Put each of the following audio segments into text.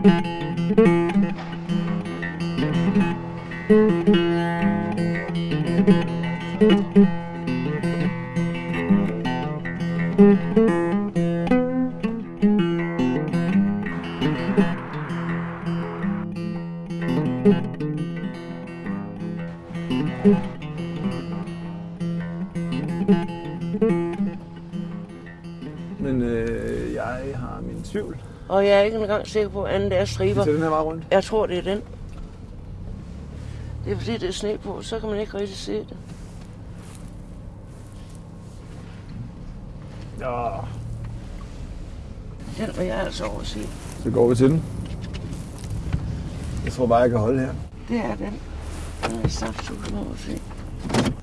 Men øh, jeg har min tvivl. Og jeg er ikke engang sikker på, at anden er striber. Så den her vej rundt. Jeg tror, det er den. Det er fordi, det er sne på, så kan man ikke rigtig se det. Ja. Den vil jeg altså overse. Så går vi til den. Jeg tror bare, jeg kan holde her. Det er den. Den er i saftsusen overse. Det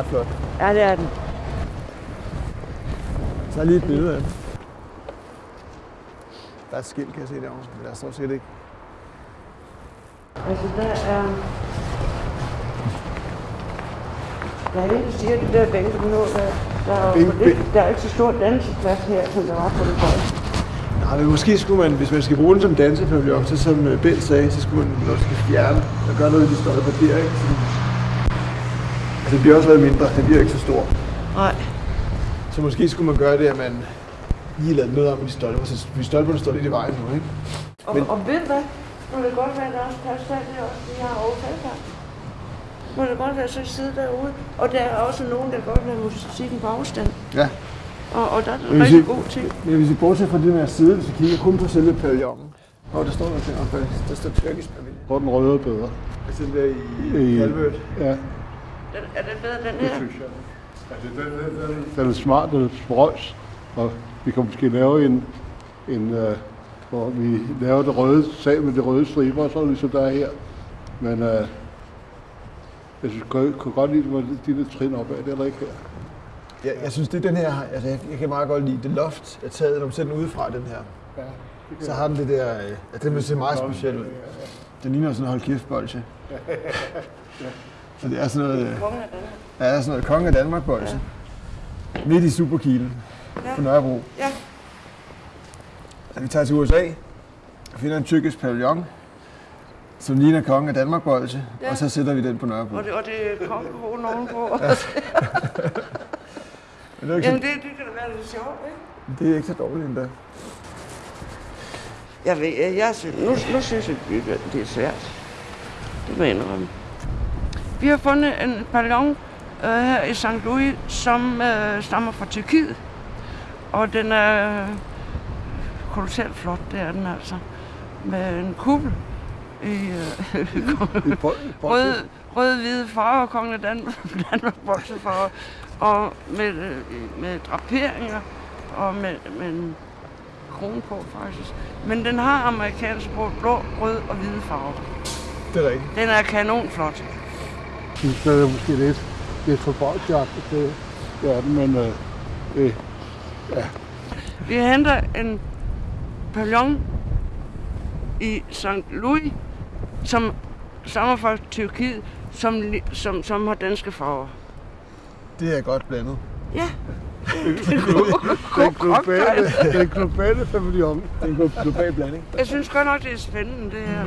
ret flot. Ja, det er den. Så lige et billede af den. Der er et skilt, kan jeg se derovre, men der står sikkert ikke. Altså, der er... Der er en, der siger, det der bænke, nu, der, der, er, for lidt- der er ikke så stor danseplads her, som der var på det første. Nej, men måske skulle man, hvis man skal bruge den som dansepavillon, så som øh, Bent sagde, så skulle man måske fjerne og gøre noget af de stolper der, ikke? Så, det bliver også lavet mindre, den bliver ikke så stor. Nej. Så måske skulle man gøre det, at man lige lavede noget om de stolper, så de stolperne står lidt i vejen nu, ikke? Og, Men- og ved du hvad? Må det godt være, at der er også plads til alt det også, de har overfaldt Må det godt være, så sidde derude. Og der er også nogen, der godt vil have musikken på afstand. Ja. Og, og der er en rigtig god ting. Men hvis vi bortser fra det med at sidde, vi kigger kun på selve pavillonen. Åh, der står der ting oppe. Der står tyrkisk pavillon. Hvor den røde er bedre. Altså den der i I- Calvert. Ja, Den, er den bedre, den her? synes jeg. Altså, den, den, den, den er smart, den er sprøjs, og vi kan måske lave en, en uh, hvor vi laver det røde sag med det røde striber, så ligesom der er her. Men uh, jeg synes, jeg kunne godt lide, hvor de der trin op af, det er der ikke her. Ja, jeg synes, det er den her, altså jeg, jeg kan meget godt lide det loft, er taget, når man ser den udefra, den her. Ja, Så har den det der, øh, ja, den vil se meget speciel ud. Den ligner sådan en hold kæft bolsje. Så det er sådan noget, Kongen af Danmark. ja, er sådan noget konge af Danmark bolsje. Midt i Superkilen Ja. på Nørrebro. Ja. Så vi tager til USA og finder en tyrkisk pavillon, som ligner konge af Danmark bolsje, Ja. og så sætter vi den på Nørrebro. Og det, og det er kongekronen ovenpå. Men det er, ikke Jamen, så, det, det kan da være lidt sjovt, ikke? det er ikke så dårligt endda. Jeg, ved, jeg, jeg synes, nu, nu synes jeg, det- det er svært. Det må jeg indrømme. Vi har fundet en ballon øh, her i St. Louis, som øh, stammer fra Tyrkiet. Og den er kolossalt flot, det er den altså. Med en kuppel i øh, rød, rød, hvide farver, kongen af Danmark, Danmark farver, og med, øh, med draperinger og med, med en krone på faktisk. Men den har amerikansk blå, blå, rød og hvide farver. Det er rigtigt. Den er kanonflot. Synes, det er måske lidt, lidt for bolsjagtigt, det, det er den, men øh, det, Vi henter en pavillon i St. Louis, som stammer fra Tyrkiet, som, som, som har danske farver. Det er godt blandet. Ja. den globale, den globale pavillon. Det er en global blanding. Jeg synes godt nok, det er spændende, det her.